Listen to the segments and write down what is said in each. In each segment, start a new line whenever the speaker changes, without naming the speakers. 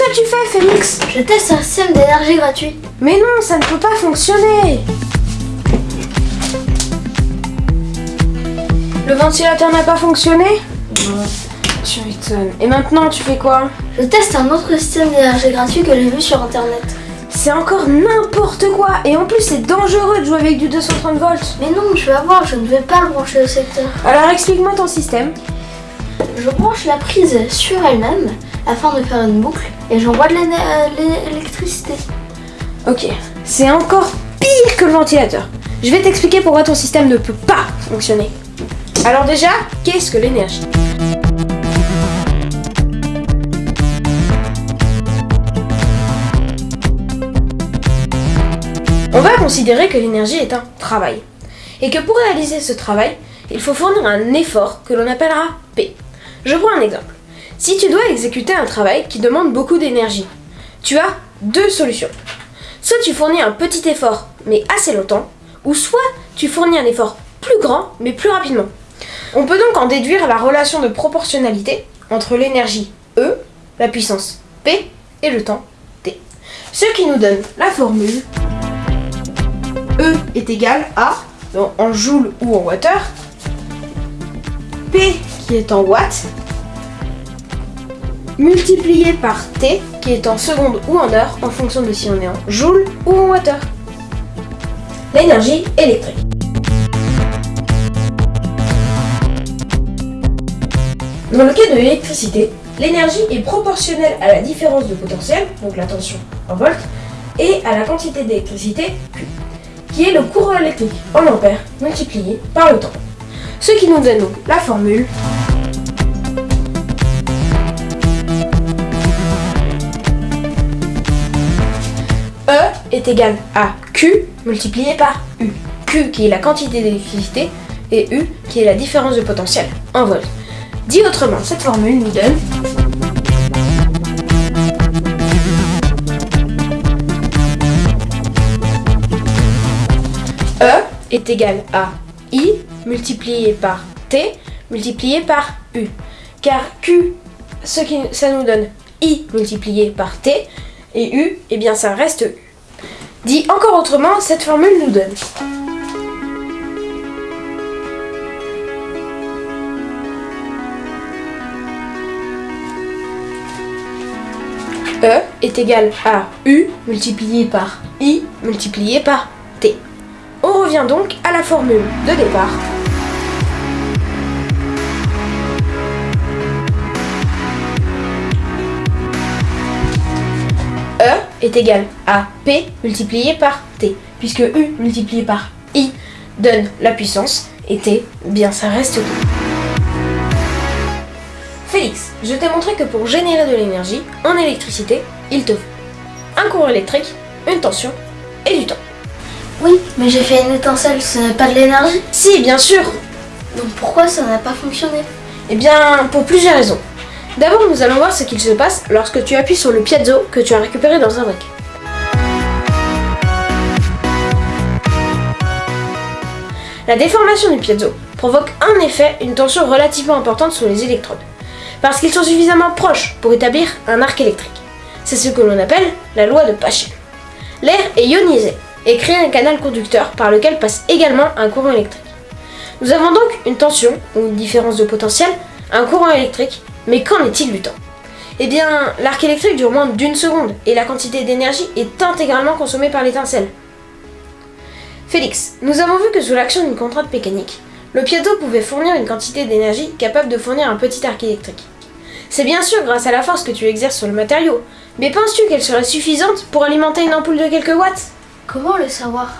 que tu fais, Félix
Je teste un système d'énergie gratuit.
Mais non, ça ne peut pas fonctionner Le ventilateur n'a pas fonctionné?
Non.
Tu m'étonnes. Et maintenant, tu fais quoi?
Je teste un autre système d'énergie gratuit que j'ai vu sur internet.
C'est encore n'importe quoi Et en plus, c'est dangereux de jouer avec du 230 volts
Mais non, tu vas voir, je ne vais pas le brancher au secteur.
Alors explique-moi ton système.
Je branche la prise sur elle-même afin de faire une boucle et j'envoie de euh, l'électricité.
Ok, c'est encore pire que le ventilateur. Je vais t'expliquer pourquoi ton système ne peut pas fonctionner. Alors déjà, qu'est-ce que l'énergie? On va considérer que l'énergie est un travail. Et que pour réaliser ce travail, il faut fournir un effort que l'on appellera P. Je prends un exemple. Si tu dois exécuter un travail qui demande beaucoup d'énergie, tu as deux solutions. Soit tu fournis un petit effort mais assez longtemps, ou soit tu fournis un effort plus grand mais plus rapidement. On peut donc en déduire la relation de proportionnalité entre l'énergie E, la puissance P et le temps T. Ce qui nous donne la formule E est égal à, en joule ou en water, P qui est en watts, multiplié par T qui est en secondes ou en heures en fonction de si on est en joule ou en water. L'énergie électrique. Dans le cas de l'électricité, l'énergie est proportionnelle à la différence de potentiel, donc la tension en volts, et à la quantité d'électricité Q, qui est le courant électrique en ampères multiplié par le temps. Ce qui nous donne donc la formule est égal à Q multiplié par U. Q qui est la quantité d'électricité et U qui est la différence de potentiel en volts. Dit autrement, cette formule nous donne E est égal à I multiplié par T multiplié par U. Car Q, ce qui, ça nous donne I multiplié par T et U, eh bien ça reste U. Dit encore autrement, cette formule nous donne E est égal à U multiplié par I multiplié par T. On revient donc à la formule de départ. Est égal à P multiplié par T, puisque U multiplié par I donne la puissance et T, bien ça reste tout. Félix, je t'ai montré que pour générer de l'énergie en électricité, il te faut un courant électrique, une tension et du temps.
Oui, mais j'ai fait une étincelle, ce n'est pas de l'énergie.
Si, bien sûr
Donc pourquoi ça n'a pas fonctionné?
Eh bien, pour plusieurs raisons. D'abord, nous allons voir ce qu'il se passe lorsque tu appuies sur le piezo que tu as récupéré dans un briquet. La déformation du piezo provoque en effet une tension relativement importante sur les électrodes, parce qu'ils sont suffisamment proches pour établir un arc électrique. C'est ce que l'on appelle la loi de Paschen. L'air est ionisé et crée un canal conducteur par lequel passe également un courant électrique. Nous avons donc une tension, ou une différence de potentiel, un courant électrique, mais qu'en est-il du temps? Eh bien, l'arc électrique dure moins d'une seconde, et la quantité d'énergie est intégralement consommée par l'étincelle. Félix, nous avons vu que sous l'action d'une contrainte mécanique, le piezo pouvait fournir une quantité d'énergie capable de fournir un petit arc électrique. C'est bien sûr grâce à la force que tu exerces sur le matériau, mais penses-tu qu'elle serait suffisante pour alimenter une ampoule de quelques watts?
Comment le savoir?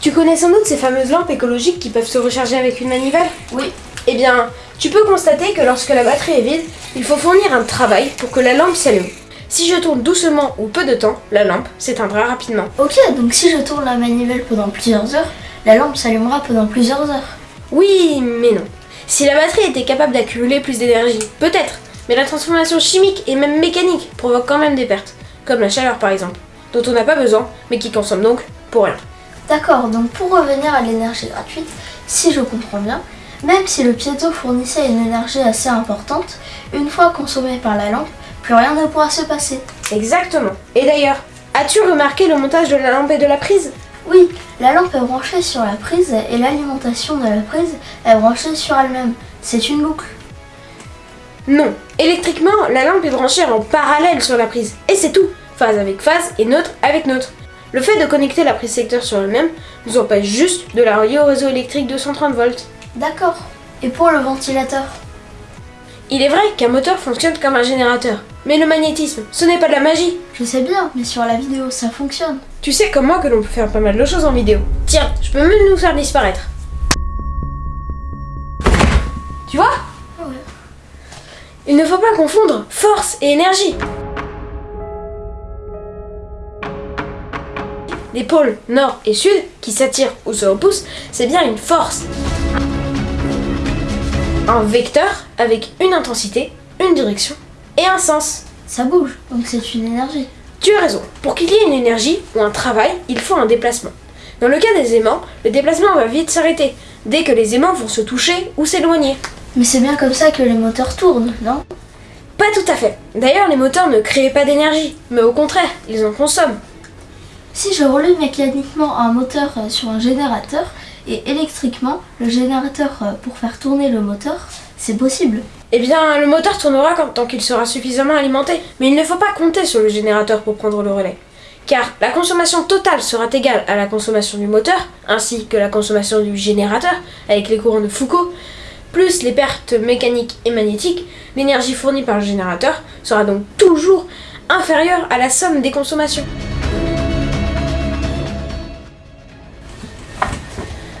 Tu connais sans doute ces fameuses lampes écologiques qui peuvent se recharger avec une manivelle?
Oui.
Eh bien, tu peux constater que lorsque la batterie est vide, il faut fournir un travail pour que la lampe s'allume. Si je tourne doucement ou peu de temps, la lampe s'éteindra rapidement.
Ok, donc si je tourne la manivelle pendant plusieurs heures, la lampe s'allumera pendant plusieurs heures.
Oui, mais non. Si la batterie était capable d'accumuler plus d'énergie, peut-être, mais la transformation chimique et même mécanique provoque quand même des pertes, comme la chaleur par exemple, dont on n'a pas besoin, mais qui consomme donc pour rien.
D'accord, donc pour revenir à l'énergie gratuite, si je comprends bien, même si le piezo fournissait une énergie assez importante, une fois consommée par la lampe, plus rien ne pourra se passer.
Exactement. Et d'ailleurs, as-tu remarqué le montage de la lampe et de la prise?
Oui, la lampe est branchée sur la prise et l'alimentation de la prise est branchée sur elle-même. C'est une boucle.
Non. Électriquement, la lampe est branchée en parallèle sur la prise. Et c'est tout. Phase avec phase et neutre avec neutre. Le fait de connecter la prise secteur sur elle-même nous empêche juste de la relier au réseau électrique de 130 volts.
D'accord. Et pour le ventilateur?
Il est vrai qu'un moteur fonctionne comme un générateur. Mais le magnétisme, ce n'est pas de la magie.
Je sais bien, mais sur la vidéo, ça fonctionne.
Tu sais comme moi que l'on peut faire pas mal de choses en vidéo. Tiens, je peux même nous faire disparaître. Tu vois?
Ouais.
Il ne faut pas confondre force et énergie. Les pôles nord et sud qui s'attirent ou se repoussent, c'est bien une force. Un vecteur avec une intensité, une direction et un sens.
Ça bouge, donc c'est une énergie.
Tu as raison, pour qu'il y ait une énergie ou un travail, il faut un déplacement. Dans le cas des aimants, le déplacement va vite s'arrêter, dès que les aimants vont se toucher ou s'éloigner.
Mais c'est bien comme ça que les moteurs tournent, non?
Pas tout à fait. D'ailleurs, les moteurs ne créent pas d'énergie, mais au contraire, ils en consomment.
Si je relie mécaniquement un moteur euh, sur un générateur et électriquement le générateur euh, pour faire tourner le moteur, c'est possible.
Eh bien, le moteur tournera tant qu'il sera suffisamment alimenté, mais il ne faut pas compter sur le générateur pour prendre le relais. Car la consommation totale sera égale à la consommation du moteur, ainsi que la consommation du générateur, avec les courants de Foucault, plus les pertes mécaniques et magnétiques, l'énergie fournie par le générateur sera donc toujours inférieure à la somme des consommations.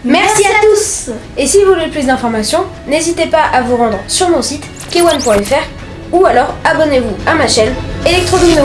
Merci à tous Et si vous voulez plus d'informations, n'hésitez pas à vous rendre sur mon site k1.fr ou alors abonnez-vous à ma chaîne Electrodomino.